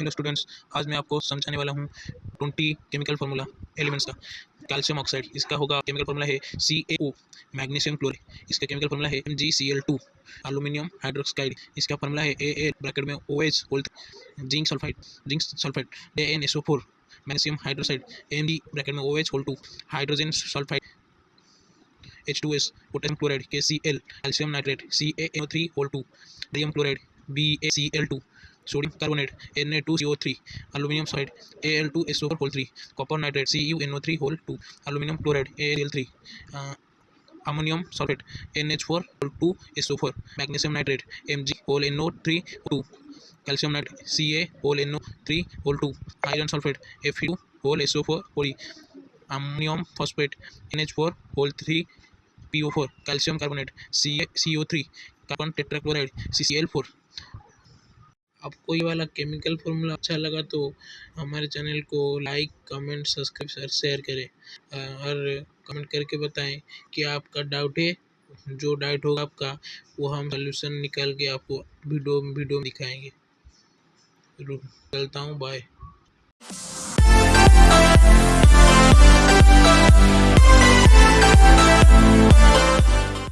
Hello students, आज मैं आपको समझाने वाला हूँ ट्वेंटी केमिकल फार्मूला, एलिमेंट्स का, कैल्शियम ऑक्साइड, इसका होगा केमिकल फार्मूला है C A O magnesium chloride, इसका केमिकल फार्मूला है M G C L two aluminium hydroxide इसका फार्मूला है ए ए ब्रैकेट में O H whole zinc sulphide zinc sulphide A N S O four magnesium hydroxide M D bracket में O H whole two hydrogen sulphide H two S potassium chloride K C L calcium nitrate C A N three whole two डियम chloride B A C L two sodium carbonate Na2CO3 aluminum oxide Al2SO4 whole 3 copper nitrate CuNO3 whole 2 aluminum chloride AL3 uh, ammonium sulfate NH4 whole 2 SO4 magnesium nitrate Mg whole NO3 2 calcium nitrate Ca whole NO3 whole 2 iron sulfate Fe2 whole SO4 whole ammonium phosphate NH4 whole 3 PO4 calcium carbonate Ca CO3 carbon tetrachloride CCl4 आपको ये वाला chemical formula अच्छा लगा तो हमारे channel को like comment subscribe और share करें। और कमेंट करके बताएँ कि आपका डाउट है, जो डाउट होगा आपका, वो हम सोल्यूशन निकाल के आपको वीडियो वीडियो दिखाएँगे। चलता हूँ बाय